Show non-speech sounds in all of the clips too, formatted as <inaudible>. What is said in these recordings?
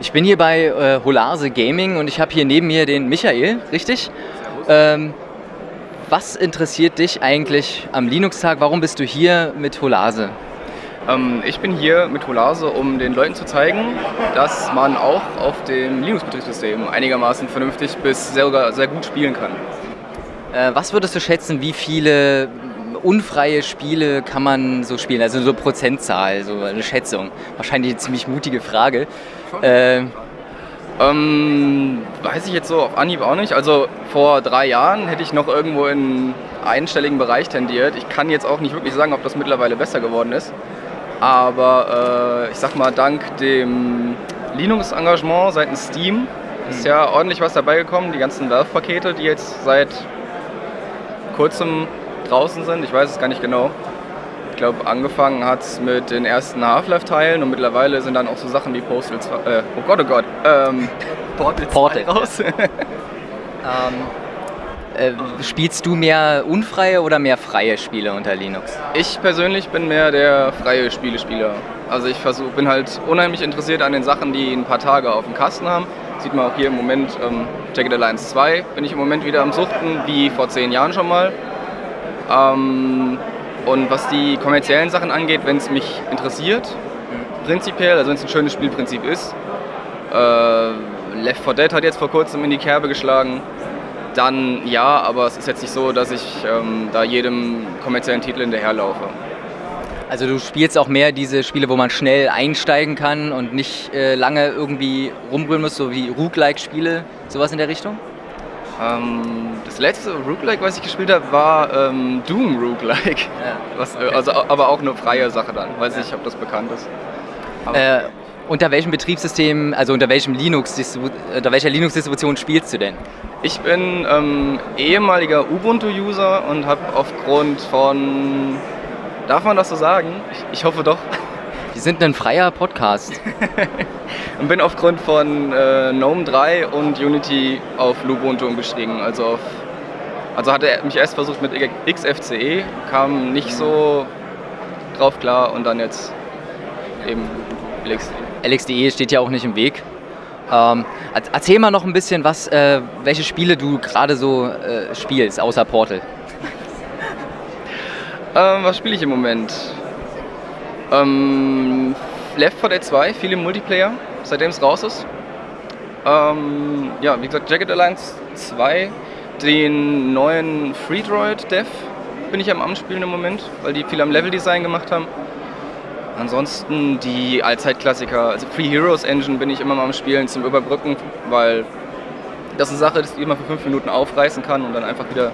Ich bin hier bei äh, Holase Gaming und ich habe hier neben mir den Michael, richtig? Ähm, was interessiert dich eigentlich am Linux-Tag? Warum bist du hier mit Holase? Ähm, ich bin hier mit Holase, um den Leuten zu zeigen, dass man auch auf dem Linux-Betriebssystem einigermaßen vernünftig bis sogar sehr gut spielen kann. Äh, was würdest du schätzen, wie viele unfreie Spiele kann man so spielen? Also so Prozentzahl, so eine Schätzung. Wahrscheinlich eine ziemlich mutige Frage. Äh, ähm, weiß ich jetzt so auf Anhieb auch nicht. Also vor drei Jahren hätte ich noch irgendwo in einstelligen Bereich tendiert. Ich kann jetzt auch nicht wirklich sagen, ob das mittlerweile besser geworden ist. Aber äh, ich sag mal, dank dem Linux-Engagement seitens Steam ist ja ordentlich was dabei gekommen. Die ganzen Valve-Pakete, die jetzt seit kurzem draußen sind, ich weiß es gar nicht genau. Ich glaube, angefangen hat es mit den ersten Half-Life-Teilen und mittlerweile sind dann auch so Sachen wie Postal 2, äh, oh Gott, oh Gott, ähm, <laughs> Portal, Portal. raus. <laughs> ähm, äh, spielst du mehr unfreie oder mehr freie Spiele unter Linux? Ich persönlich bin mehr der freie Spielespieler. Also ich versuch, bin halt unheimlich interessiert an den Sachen, die ein paar Tage auf dem Kasten haben. Sieht man auch hier im Moment, ähm, Jagged Alliance 2 bin ich im Moment wieder am Suchten, wie vor zehn Jahren schon mal. Ähm, und was die kommerziellen Sachen angeht, wenn es mich interessiert, prinzipiell, also wenn es ein schönes Spielprinzip ist, äh, Left 4 Dead hat jetzt vor kurzem in die Kerbe geschlagen, dann ja, aber es ist jetzt nicht so, dass ich ähm, da jedem kommerziellen Titel hinterherlaufe. Also du spielst auch mehr diese Spiele, wo man schnell einsteigen kann und nicht äh, lange irgendwie rumbrüllen muss, so wie Rook-like-Spiele, sowas in der Richtung? Ähm, das letzte Roguelike, was ich gespielt habe, war ähm, Doom Roguelike. Ja. Was, okay. also, aber auch eine freie Sache dann. Weiß ja. nicht, ob das bekannt ist. Äh, unter welchem Betriebssystem, also unter welchem Linux unter welcher Linux-Distribution spielst du denn? Ich bin ähm, ehemaliger Ubuntu-User und habe aufgrund von, darf man das so sagen? Ich, ich hoffe doch. Wir sind ein freier Podcast. <laughs> und bin aufgrund von äh, GNOME 3 und Unity auf Lubuntu umgestiegen. Also, auf, also hatte er mich erst versucht mit XFCE, kam nicht so drauf klar und dann jetzt eben LXDE. LXDE steht ja auch nicht im Weg. Ähm, erzähl mal noch ein bisschen, was, äh, welche Spiele du gerade so äh, spielst, außer Portal. ähm, was spiele ich im Moment? Ähm, Left 4 Dead 2, viel im Multiplayer, seitdem es raus ist. Ähm, ja, wie gesagt, Jagged Alliance 2, den neuen Freedroid Dev bin ich am Anspielen im Moment, weil die viel am Leveldesign gemacht haben. Ansonsten die Allzeitklassiker, also Free Heroes Engine bin ich immer mal am Spielen zum Überbrücken, weil das eine Sache ist, die man für fünf Minuten aufreißen kann und dann einfach wieder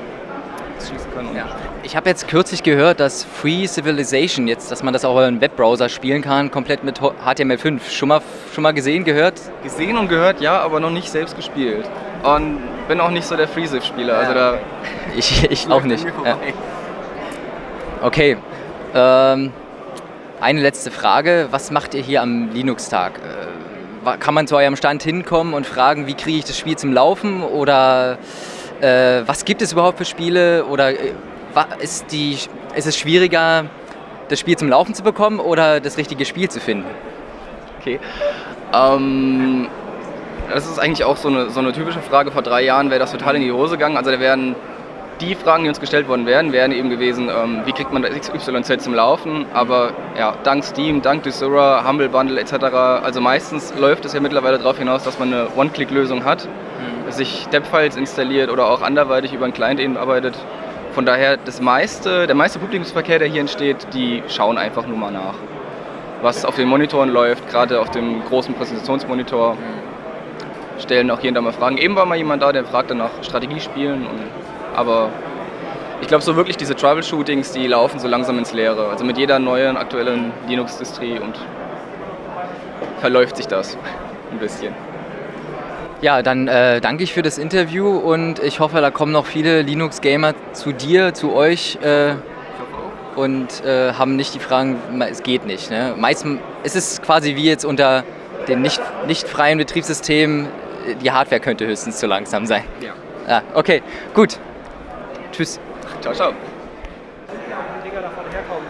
schießen kann. Ja. Ich habe jetzt kürzlich gehört, dass Free Civilization jetzt, dass man das auch im Webbrowser spielen kann, komplett mit HTML5. Schon mal, schon mal gesehen, gehört? Gesehen und gehört, ja, aber noch nicht selbst gespielt. Und bin auch nicht so der FreeCiv-Spieler. Ja. Also da ich ich auch nicht. Ja. Okay. Ähm, eine letzte Frage. Was macht ihr hier am Linux-Tag? Äh, kann man zu eurem Stand hinkommen und fragen, wie kriege ich das Spiel zum Laufen? Oder äh, was gibt es überhaupt für Spiele oder äh, ist, die, ist es schwieriger, das Spiel zum Laufen zu bekommen oder das richtige Spiel zu finden? Okay. Ähm, das ist eigentlich auch so eine, so eine typische Frage. Vor drei Jahren wäre das total in die Hose gegangen. Also da wären die Fragen, die uns gestellt worden wären, wären eben gewesen, ähm, wie kriegt man das XYZ zum Laufen? Aber ja, dank Steam, dank Desura, Humble Bundle etc., also meistens läuft es ja mittlerweile darauf hinaus, dass man eine One-Click-Lösung hat sich Depp-Files installiert oder auch anderweitig über einen Client eben arbeitet. Von daher, das meiste, der meiste Publikumsverkehr, der hier entsteht, die schauen einfach nur mal nach. Was auf den Monitoren läuft, gerade auf dem großen Präsentationsmonitor, stellen auch hier und da mal Fragen. Eben war mal jemand da, der fragte nach Strategiespielen, und, aber ich glaube, so wirklich diese Troubleshootings, die laufen so langsam ins Leere. Also mit jeder neuen aktuellen Linux-Distrie und verläuft sich das <laughs> ein bisschen. Ja, dann äh, danke ich für das Interview und ich hoffe, da kommen noch viele Linux-Gamer zu dir, zu euch äh, und äh, haben nicht die Fragen, es geht nicht. Ne? Meistens ist es quasi wie jetzt unter dem nicht, nicht freien Betriebssystem, die Hardware könnte höchstens zu langsam sein. Ja. ja okay, gut. Tschüss. Ciao, ciao.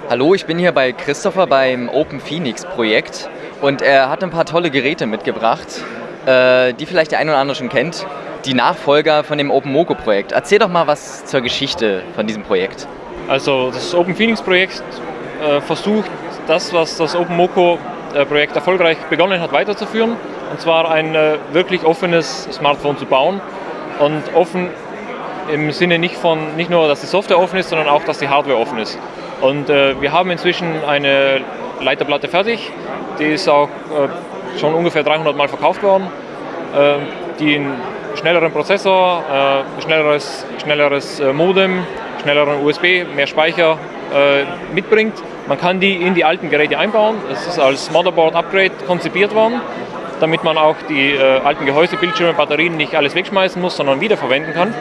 Hallo, ich bin hier bei Christopher beim Open Phoenix Projekt und er hat ein paar tolle Geräte mitgebracht, die vielleicht der eine oder andere schon kennt. Die Nachfolger von dem Open Moco Projekt. Erzähl doch mal was zur Geschichte von diesem Projekt. Also das Open Phoenix Projekt äh, versucht das, was das Open Moco äh, Projekt erfolgreich begonnen hat, weiterzuführen. Und zwar ein äh, wirklich offenes Smartphone zu bauen und offen im Sinne nicht, von, nicht nur, dass die Software offen ist, sondern auch, dass die Hardware offen ist. Und äh, wir haben inzwischen eine Leiterplatte fertig, die ist auch äh, schon ungefähr 300 Mal verkauft worden, äh, die einen schnelleren Prozessor, äh, schnelleres, schnelleres äh, Modem, schnelleren USB, mehr Speicher äh, mitbringt. Man kann die in die alten Geräte einbauen. Es ist als Motherboard-Upgrade konzipiert worden, damit man auch die alten Gehäuse, Bildschirme, Batterien nicht alles wegschmeißen muss, sondern wiederverwenden kann.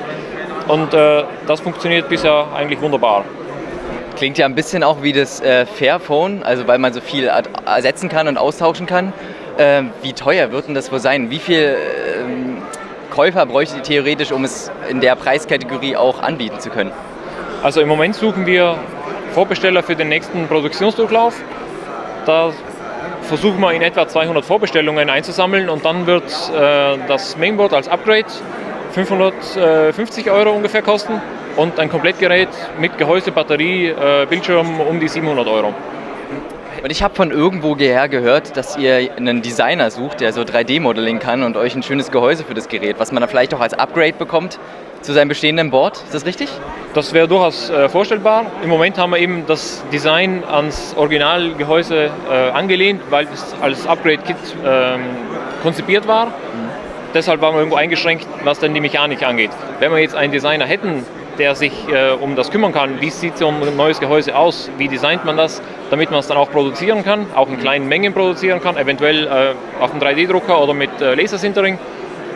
Und das funktioniert bisher eigentlich wunderbar. Klingt ja ein bisschen auch wie das äh, Fairphone, also weil man so viel ersetzen kann und austauschen kann. Äh, wie teuer wird denn das wohl sein? Wie viel ähm, Käufer bräuchte ihr theoretisch, um es in der Preiskategorie auch anbieten zu können? Also im Moment suchen wir Vorbesteller für den nächsten Produktionsdurchlauf. Da versuchen wir in etwa 200 Vorbestellungen einzusammeln und dann wird äh, das Mainboard als Upgrade 550 Euro ungefähr kosten und ein Komplettgerät mit Gehäuse, Batterie, äh, Bildschirm um die 700 Euro. Und ich habe von irgendwo her gehört, dass ihr einen Designer sucht, der so 3D-Modeling kann und euch ein schönes Gehäuse für das Gerät, was man dann vielleicht auch als Upgrade bekommt zu seinem bestehenden Board. Ist das richtig? Das wäre durchaus äh, vorstellbar. Im Moment haben wir eben das Design ans Originalgehäuse äh, angelehnt, weil es als Upgrade-Kit ähm, konzipiert war. Mhm. Deshalb waren wir irgendwo eingeschränkt, was dann die Mechanik angeht. Wenn wir jetzt einen Designer hätten, der sich äh, um das kümmern kann. Wie sieht so ein neues Gehäuse aus? Wie designt man das, damit man es dann auch produzieren kann, auch in kleinen Mengen produzieren kann, eventuell äh, auf einem 3D-Drucker oder mit äh, Lasersintering?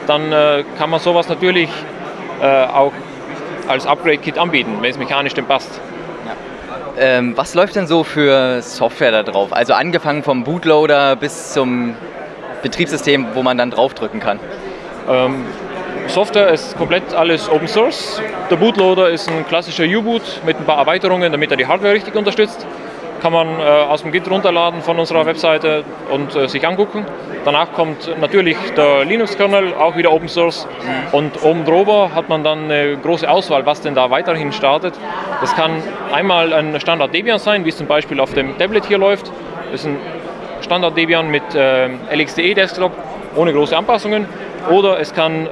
Dann äh, kann man sowas natürlich äh, auch als Upgrade-Kit anbieten, wenn es mechanisch denn passt. Ähm, was läuft denn so für Software da drauf? Also angefangen vom Bootloader bis zum Betriebssystem, wo man dann draufdrücken kann? Ähm, Software ist komplett alles Open Source. Der Bootloader ist ein klassischer U-Boot mit ein paar Erweiterungen, damit er die Hardware richtig unterstützt. Kann man äh, aus dem Git runterladen von unserer Webseite und äh, sich angucken. Danach kommt natürlich der Linux-Kernel, auch wieder Open Source. Und oben drüber hat man dann eine große Auswahl, was denn da weiterhin startet. Das kann einmal ein Standard Debian sein, wie es zum Beispiel auf dem Tablet hier läuft. Das ist ein Standard Debian mit äh, LXDE Desktop ohne große Anpassungen. Oder es kann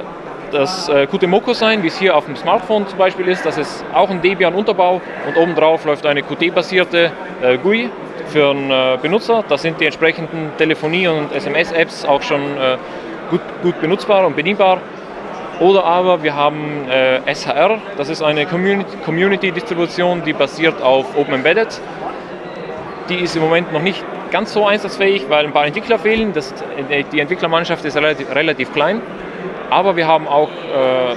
das äh, Qt sein, wie es hier auf dem Smartphone zum Beispiel ist. Das ist auch ein Debian-Unterbau und obendrauf läuft eine Qt-basierte äh, GUI für einen äh, Benutzer. Da sind die entsprechenden Telefonie- und SMS-Apps auch schon äh, gut, gut benutzbar und bedienbar. Oder aber wir haben äh, SHR, das ist eine Community-Distribution, die basiert auf Open Embedded. Die ist im Moment noch nicht ganz so einsatzfähig, weil ein paar Entwickler fehlen. Das, die Entwicklermannschaft ist relativ, relativ klein. Aber wir haben auch äh,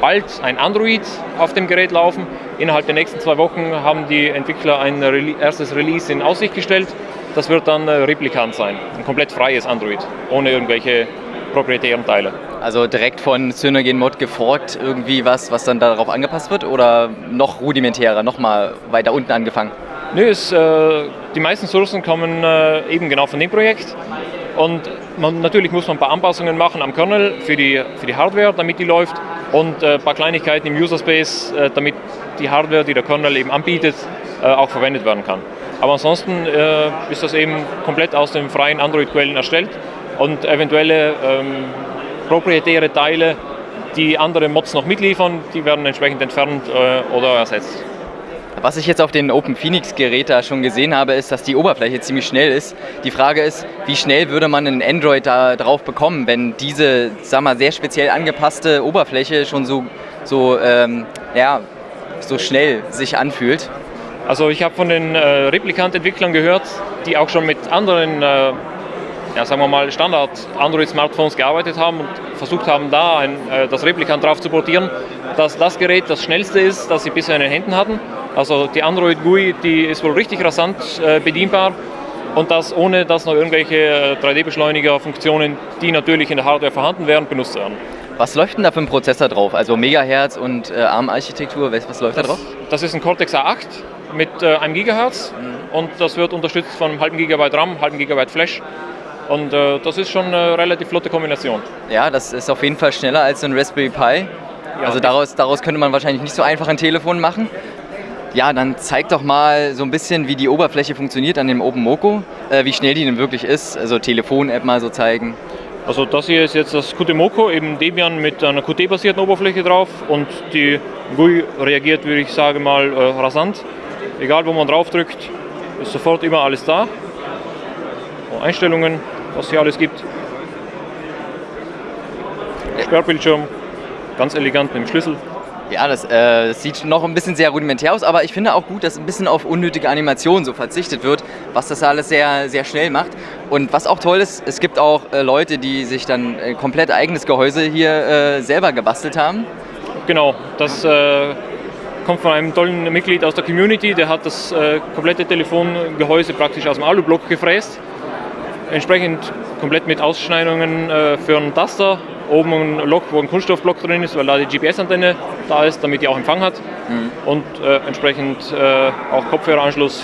bald ein Android auf dem Gerät laufen. Innerhalb der nächsten zwei Wochen haben die Entwickler ein Re erstes Release in Aussicht gestellt. Das wird dann äh, Replikant sein, ein komplett freies Android, ohne irgendwelche proprietären Teile. Also direkt von Synergen Mod geforkt irgendwie was, was dann darauf angepasst wird oder noch rudimentärer, noch mal weiter unten angefangen? Nö, es, äh, die meisten Sourcen kommen äh, eben genau von dem Projekt. Und man, natürlich muss man ein paar Anpassungen machen am Kernel für die, für die Hardware, damit die läuft. Und äh, ein paar Kleinigkeiten im User Space, äh, damit die Hardware, die der Kernel eben anbietet, äh, auch verwendet werden kann. Aber ansonsten äh, ist das eben komplett aus den freien Android-Quellen erstellt und eventuelle ähm, proprietäre Teile, die andere Mods noch mitliefern, die werden entsprechend entfernt äh, oder ersetzt. Was ich jetzt auf den Open Phoenix Gerät da schon gesehen habe, ist, dass die Oberfläche ziemlich schnell ist. Die Frage ist, wie schnell würde man ein Android da drauf bekommen, wenn diese, sag mal, sehr speziell angepasste Oberfläche schon so, so, ähm, ja, so schnell sich anfühlt? Also ich habe von den äh, Replikant-Entwicklern gehört, die auch schon mit anderen äh, ja, sagen wir mal, Standard-Android-Smartphones gearbeitet haben und versucht haben, da ein, äh, das Replikant drauf zu portieren, dass das Gerät das schnellste ist, das sie bisher in den Händen hatten. Also die Android GUI, die ist wohl richtig rasant äh, bedienbar und das ohne, dass noch irgendwelche 3D-Beschleuniger-Funktionen, die natürlich in der Hardware vorhanden wären, benutzt werden. Was läuft denn da für ein Prozessor drauf? Also Megahertz und äh, ARM-Architektur, was, was, läuft das, da drauf? Das ist ein Cortex A8 mit äh, einem Gigahertz mhm. und das wird unterstützt von einem halben Gigabyte RAM, halben Gigabyte Flash. Und äh, das ist schon eine relativ flotte Kombination. Ja, das ist auf jeden Fall schneller als ein Raspberry Pi. Ja, also daraus, daraus könnte man wahrscheinlich nicht so einfach ein Telefon machen. Ja, dann zeig doch mal so ein bisschen, wie die Oberfläche funktioniert an dem OpenMoko, äh, wie schnell die denn wirklich ist. Also Telefon-App mal so zeigen. Also das hier ist jetzt das Qt-Moko, eben Debian mit einer Qt-basierten Oberfläche drauf und die GUI reagiert, würde ich sagen mal, äh, rasant. Egal wo man drauf drückt, ist sofort immer alles da. Einstellungen, was hier alles gibt. Sperrbildschirm, ganz elegant mit dem Schlüssel. Ja, das, äh, sieht noch ein bisschen sehr rudimentär aus, aber ich finde auch gut, dass ein bisschen auf unnötige Animationen so verzichtet wird, was das alles sehr, sehr schnell macht. Und was auch toll ist, es gibt auch äh, Leute, die sich dann äh, komplett eigenes Gehäuse hier äh, selber gebastelt haben. Genau, das äh, kommt von einem tollen Mitglied aus der Community, der hat das äh, komplette Telefongehäuse praktisch aus dem Alublock gefräst. Entsprechend komplett mit Ausschneidungen für einen Taster oben ein Loch, wo ein Kunststoffblock drin ist, weil da die GPS-Antenne da ist, damit die auch Empfang hat. Mhm. Und äh, entsprechend äh, auch Kopfhöreranschluss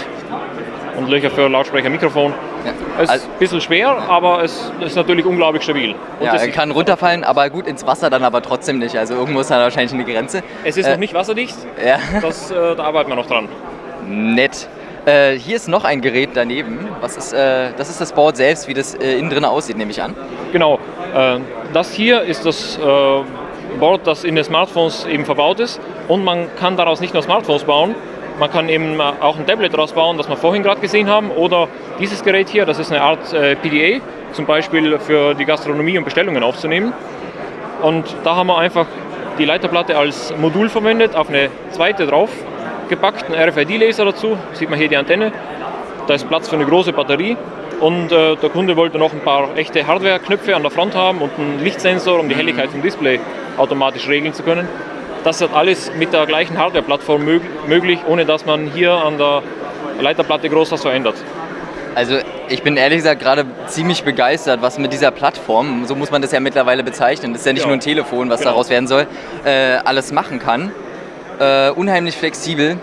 und Löcher für Lautsprecher, Mikrofon. Ja. Es ist also, ein bisschen schwer, aber es ist natürlich unglaublich stabil. Und ja, er kann runterfallen, aber gut ins Wasser dann aber trotzdem nicht. Also irgendwo ist da wahrscheinlich eine Grenze. Es ist äh, noch nicht wasserdicht, ja. das, äh, da arbeiten wir noch dran. Nett. Äh, hier ist noch ein Gerät daneben. Was ist, äh, das ist das Board selbst, wie das äh, innen drin aussieht, nehme ich an. Genau. Äh, das hier ist das äh, Board, das in den Smartphones eben verbaut ist. Und man kann daraus nicht nur Smartphones bauen, man kann eben auch ein Tablet daraus bauen, das wir vorhin gerade gesehen haben. Oder dieses Gerät hier, das ist eine Art äh, PDA, zum Beispiel für die Gastronomie und Bestellungen aufzunehmen. Und da haben wir einfach die Leiterplatte als Modul verwendet, auf eine zweite drauf gepackt, ein RFID-Laser dazu, sieht man hier die Antenne. Da ist Platz für eine große Batterie und äh, der Kunde wollte noch ein paar echte Hardware-Knöpfe an der Front haben und einen Lichtsensor, um die Helligkeit vom Display automatisch regeln zu können. Das ist alles mit der gleichen Hardware-Plattform mög möglich, ohne dass man hier an der Leiterplatte groß was verändert. Also ich bin ehrlich gesagt gerade ziemlich begeistert, was mit dieser Plattform, so muss man das ja mittlerweile bezeichnen, das ist ja nicht ja. nur ein Telefon, was genau. daraus werden soll, äh, alles machen kann äh, unheimlich flexibel.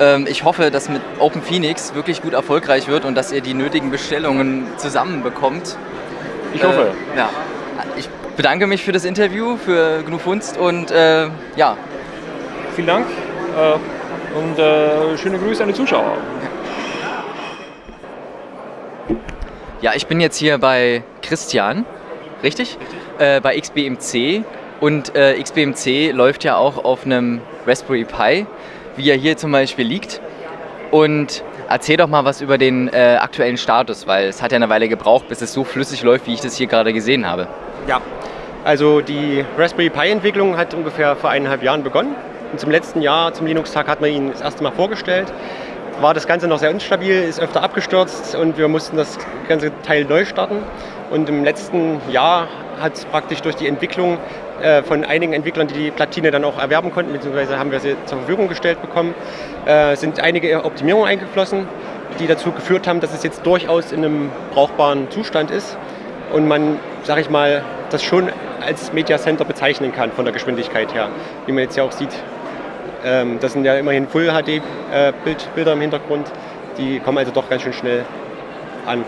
Ähm, ich hoffe, dass mit Open Phoenix wirklich gut erfolgreich wird und dass ihr die nötigen Bestellungen zusammenbekommt. Ich hoffe. Äh, ja. Ich bedanke mich für das Interview, für GNU Funst und äh, ja. Vielen Dank äh, und äh, schöne Grüße an die Zuschauer. Ja, ich bin jetzt hier bei Christian, richtig? richtig. Äh, bei XBMC und äh, XBMC läuft ja auch auf einem Raspberry Pi, wie er hier zum Beispiel liegt. Und erzähl doch mal was über den äh, aktuellen Status, weil es hat ja eine Weile gebraucht, bis es so flüssig läuft, wie ich das hier gerade gesehen habe. Ja, also die Raspberry Pi-Entwicklung hat ungefähr vor eineinhalb Jahren begonnen. Und zum letzten Jahr, zum Linux-Tag, hat man ihn das erste Mal vorgestellt. War das Ganze noch sehr instabil, ist öfter abgestürzt und wir mussten das ganze Teil neu starten. Und im letzten Jahr hat es praktisch durch die Entwicklung äh, von einigen Entwicklern, die die Platine dann auch erwerben konnten, beziehungsweise haben wir sie zur Verfügung gestellt bekommen, äh, sind einige Optimierungen eingeflossen, die dazu geführt haben, dass es jetzt durchaus in einem brauchbaren Zustand ist und man, sage ich mal, das schon als Media Center bezeichnen kann von der Geschwindigkeit her, wie man jetzt ja auch sieht. Ähm, das sind ja immerhin Full HD äh, im Hintergrund, die kommen also doch ganz schön schnell an.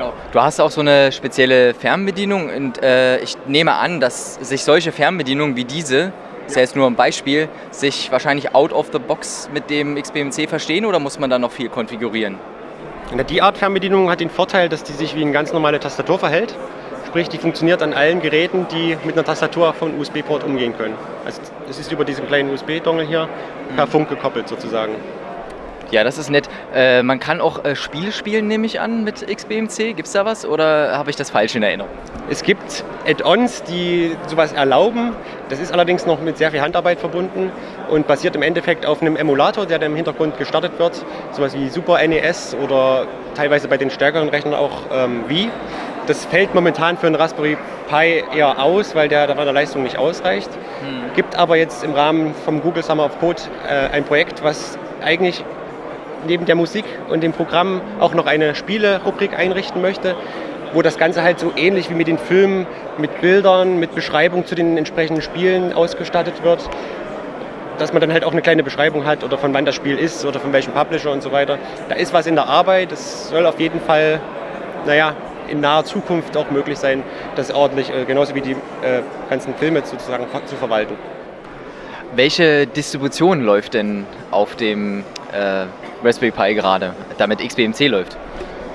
Genau. Du hast auch so eine spezielle Fernbedienung und äh, ich nehme an, dass sich solche Fernbedienungen wie diese, das ist ja jetzt nur ein Beispiel, sich wahrscheinlich out of the box mit dem XBMC verstehen oder muss man da noch viel konfigurieren? Die Art Fernbedienung hat den Vorteil, dass die sich wie eine ganz normale Tastatur verhält. Sprich, die funktioniert an allen Geräten, die mit einer Tastatur von USB-Port umgehen können. Also es ist über diesen kleinen USB-Dongle hier per mhm. Funk gekoppelt sozusagen. Ja, das ist nett. Äh, man kann auch äh, Spiele spielen, nehme ich an, mit XBMC. Gibt es da was oder habe ich das falsch in Erinnerung? Es gibt Add-ons, die sowas erlauben. Das ist allerdings noch mit sehr viel Handarbeit verbunden und basiert im Endeffekt auf einem Emulator, der dann im Hintergrund gestartet wird. Sowas wie Super NES oder teilweise bei den stärkeren Rechnern auch ähm, Wii. Das fällt momentan für einen Raspberry Pi eher aus, weil der der Leistung nicht ausreicht. Hm. Gibt aber jetzt im Rahmen vom Google Summer of Code äh, ein Projekt, was eigentlich neben der Musik und dem Programm auch noch eine Spiele-Rubrik einrichten möchte, wo das Ganze halt so ähnlich wie mit den Filmen, mit Bildern, mit Beschreibung zu den entsprechenden Spielen ausgestattet wird. dass man dann halt auch eine kleine Beschreibung hat oder von wann das Spiel ist oder von welchem Publisher und so weiter. Da ist was in der Arbeit, das soll auf jeden Fall, naja, in naher Zukunft auch möglich sein, das ordentlich, äh, genauso wie die äh, ganzen Filme sozusagen zu verwalten. Welche Distribution läuft denn auf dem äh, Raspberry Pi gerade, damit XBMC läuft?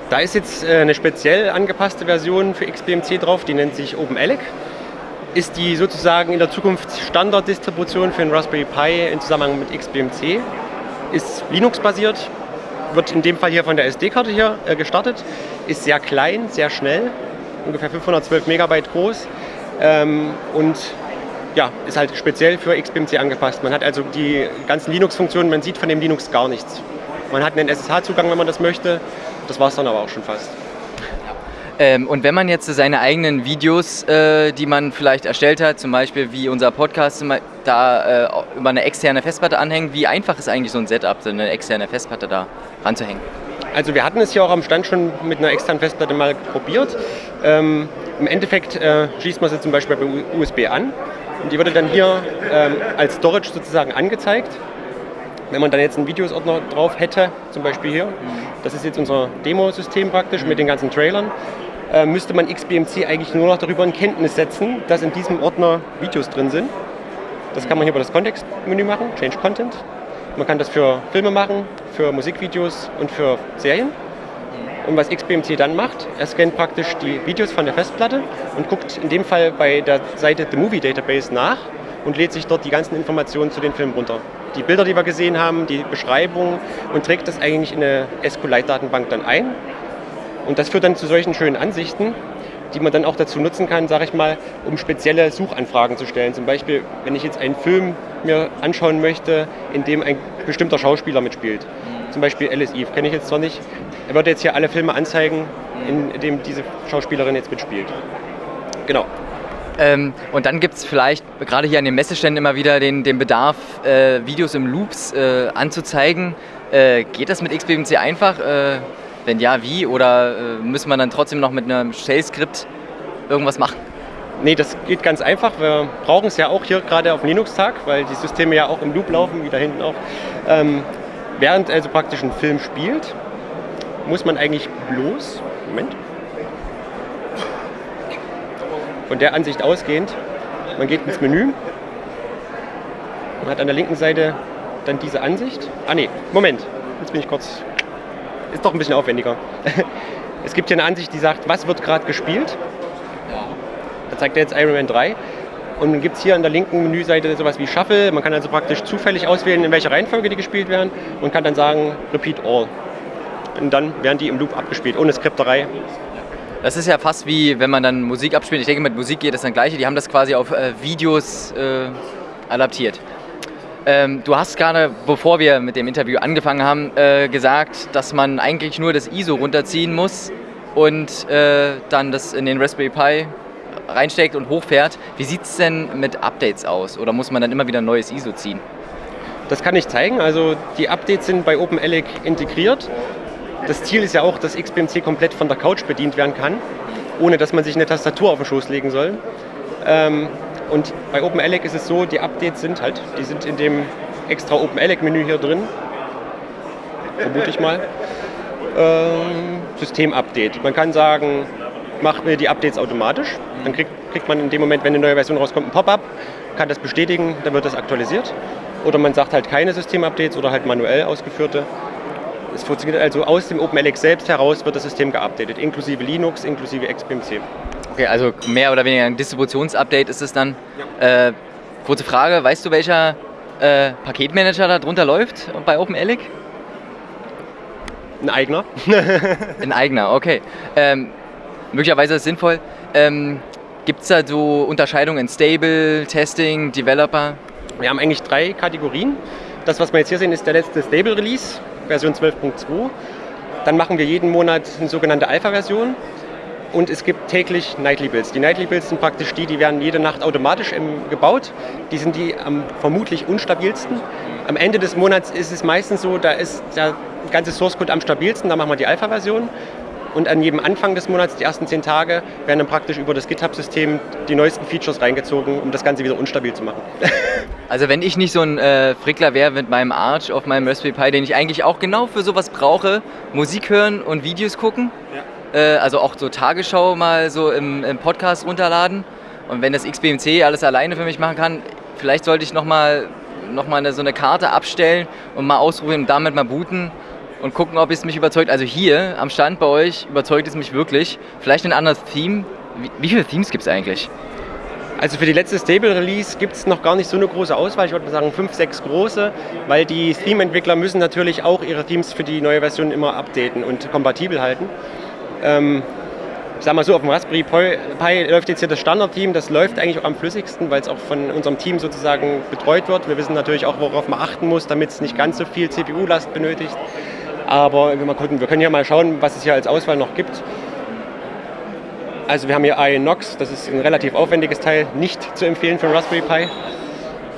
Da ist jetzt äh, eine speziell angepasste Version für XBMC drauf, die nennt sich OpenELEC. Ist die sozusagen in der Zukunft Standarddistribution für den Raspberry Pi in Zusammenhang mit XBMC. Ist Linux-basiert, wird in dem Fall hier von der SD-Karte hier äh, gestartet. Ist sehr klein, sehr schnell, ungefähr 512 Megabyte groß ähm, und ja, ist halt speziell für XBMC angepasst. Man hat also die ganzen Linux-Funktionen, man sieht von dem Linux gar nichts. Man hat einen SSH-Zugang, wenn man das möchte. Das war es dann aber auch schon fast. Ähm, und wenn man jetzt seine eigenen Videos, äh, die man vielleicht erstellt hat, zum Beispiel wie unser Podcast, da äh, über eine externe Festplatte anhängt, wie einfach ist eigentlich so ein Setup, so eine externe Festplatte da ranzuhängen? Also wir hatten es hier auch am Stand schon mit einer externen Festplatte mal probiert. Ähm, Im Endeffekt äh, schließt man sie zum Beispiel bei USB an und die wurde dann hier ähm, als Storage sozusagen angezeigt. Wenn man dann jetzt einen Videosordner drauf hätte, zum Beispiel hier, das ist jetzt unser Demo-System praktisch mit den ganzen Trailern, äh, müsste man XBMC eigentlich nur noch darüber in Kenntnis setzen, dass in diesem Ordner Videos drin sind. Das kann man hier über das Kontextmenü machen, Change Content. Man kann das für Filme machen, für Musikvideos und für Serien. Und was XBMC dann macht, er scannt praktisch die Videos von der Festplatte und guckt in dem Fall bei der Seite The Movie Database nach und lädt sich dort die ganzen Informationen zu den Filmen runter. Die Bilder, die wir gesehen haben, die Beschreibung und trägt das eigentlich in eine SQLite-Datenbank dann ein. Und das führt dann zu solchen schönen Ansichten, die man dann auch dazu nutzen kann, sage ich mal, um spezielle Suchanfragen zu stellen. Zum Beispiel, wenn ich jetzt einen Film mir anschauen möchte, in dem ein bestimmter Schauspieler mitspielt. Zum Beispiel Alice Eve, kenne ich jetzt zwar nicht. Er würde jetzt hier alle Filme anzeigen, in denen diese Schauspielerin jetzt mitspielt. Genau. Ähm, und dann gibt es vielleicht gerade hier an den Messeständen immer wieder den, den Bedarf, äh, Videos im Loops äh, anzuzeigen. Äh, geht das mit XBMC einfach? Äh, wenn ja, wie? Oder äh, muss man dann trotzdem noch mit einem Shell-Skript irgendwas machen? Nee, das geht ganz einfach. Wir brauchen es ja auch hier gerade auf dem Linux-Tag, weil die Systeme ja auch im Loop laufen, wie da hinten auch. Ähm, während also praktisch ein Film spielt, muss man eigentlich bloß, Moment, von der Ansicht ausgehend, man geht ins Menü, man hat an der linken Seite dann diese Ansicht. Ah nee, Moment, jetzt bin ich kurz, ist doch ein bisschen aufwendiger. <laughs> Es gibt hier eine Ansicht, die sagt, was wird gerade gespielt. Da zeigt er jetzt Iron Man 3. Und dann gibt es hier an der linken Menüseite sowas wie Shuffle. Man kann also praktisch zufällig auswählen, in welcher Reihenfolge die gespielt werden und kann dann sagen, Repeat All. Und dann werden die im Loop abgespielt, ohne Skripterei. Das ist ja fast wie, wenn man dann Musik abspielt. Ich denke, mit Musik geht das dann gleiche. Die haben das quasi auf äh, Videos äh, adaptiert. Ähm, du hast gerade, bevor wir mit dem Interview angefangen haben, äh, gesagt, dass man eigentlich nur das ISO runterziehen muss und äh, dann das in den Raspberry Pi reinsteckt und hochfährt. Wie sieht es denn mit Updates aus? Oder muss man dann immer wieder ein neues ISO ziehen? Das kann ich zeigen. Also die Updates sind bei OpenELEC integriert. Das Ziel ist ja auch, dass XBMC komplett von der Couch bedient werden kann, ohne dass man sich eine Tastatur auf den Schoß legen soll. Ähm, und bei OpenELEC ist es so, die Updates sind halt, die sind in dem extra OpenELEC-Menü hier drin, vermute ich mal. Ähm, System-Update. Man kann sagen, mach mir die Updates automatisch. Dann kriegt, kriegt man in dem Moment, wenn eine neue Version rauskommt, ein Pop-up, kann das bestätigen, dann wird das aktualisiert. Oder man sagt halt keine System-Updates oder halt manuell ausgeführte. Es funktioniert also aus dem OpenLX selbst heraus wird das System geupdatet, inklusive Linux, inklusive XBMC. Okay, also mehr oder weniger ein Distributionsupdate ist es dann. Ja. Äh, kurze Frage, weißt du, welcher äh, Paketmanager da drunter läuft bei OpenELEC? Ein eigener. <laughs> <laughs> ein eigener, okay. Ähm, möglicherweise ist es sinnvoll. Ähm, Gibt es da so Unterscheidungen in Stable, Testing, Developer? Wir haben eigentlich drei Kategorien. Das, was wir jetzt hier sehen, ist der letzte Stable Release. Version 12.2. Dann machen wir jeden Monat eine sogenannte Alpha-Version. Und es gibt täglich Nightly Builds. Die Nightly Builds sind praktisch die, die werden jede Nacht automatisch gebaut. Die sind die am vermutlich unstabilsten. Am Ende des Monats ist es meistens so, da ist der ganze Source Code am stabilsten, da machen wir die Alpha-Version. Und an jedem Anfang des Monats, die ersten zehn Tage, werden dann praktisch über das GitHub-System die neuesten Features reingezogen, um das Ganze wieder unstabil zu machen. <laughs> Also wenn ich nicht so ein äh, Frickler wäre mit meinem Arch auf meinem Raspberry Pi, den ich eigentlich auch genau für sowas brauche, Musik hören und Videos gucken, ja. äh, also auch so Tagesschau mal so im, im, Podcast runterladen und wenn das XBMC alles alleine für mich machen kann, vielleicht sollte ich nochmal noch mal eine, so eine Karte abstellen und mal ausprobieren und damit mal booten und gucken, ob es mich überzeugt. Also hier am Stand bei euch überzeugt es mich wirklich. Vielleicht ein anderes Theme. Wie, wie viele Themes gibt es eigentlich? Also für die letzte Stable Release gibt es noch gar nicht so eine große Auswahl. Ich würde mal sagen fünf, sechs große, weil die Theme-Entwickler müssen natürlich auch ihre Themes für die neue Version immer updaten und kompatibel halten. Ähm, ich sag mal so, auf dem Raspberry Pi läuft jetzt hier das Standard-Team, das läuft eigentlich auch am flüssigsten, weil es auch von unserem Team sozusagen betreut wird. Wir wissen natürlich auch, worauf man achten muss, damit es nicht ganz so viel CPU-Last benötigt. Aber wir, mal gucken, wir können hier mal schauen, was es hier als Auswahl noch gibt. Also wir haben hier Inox, das ist ein relativ aufwendiges Teil, nicht zu empfehlen für Raspberry Pi.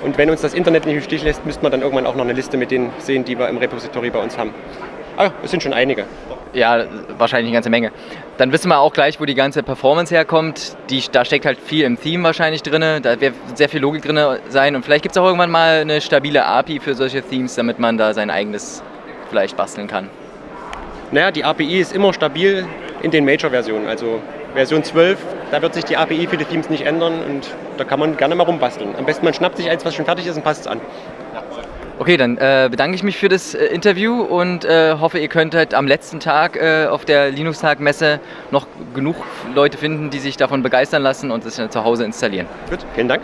Und wenn uns das Internet nicht im Stich lässt, müsste man dann irgendwann auch noch eine Liste mit denen sehen, die wir im Repository bei uns haben. Aber es sind schon einige. Ja, wahrscheinlich eine ganze Menge. Dann wissen wir auch gleich, wo die ganze Performance herkommt. Die, da steckt halt viel im Theme wahrscheinlich drin. Da wird sehr viel Logik drin sein. Und vielleicht gibt es auch irgendwann mal eine stabile API für solche Themes, damit man da sein eigenes vielleicht basteln kann? Naja, die API ist immer stabil in den Major-Versionen. Also Version 12, da wird sich die API für die Themes nicht ändern und da kann man gerne mal rumbasteln. Am besten man schnappt sich eins, was schon fertig ist und passt es an. Okay, dann äh, bedanke ich mich für das äh, Interview und äh, hoffe, ihr könntet am letzten Tag äh, auf der Linux-Tag-Messe noch genug Leute finden, die sich davon begeistern lassen und es zu Hause installieren. Gut, vielen Dank.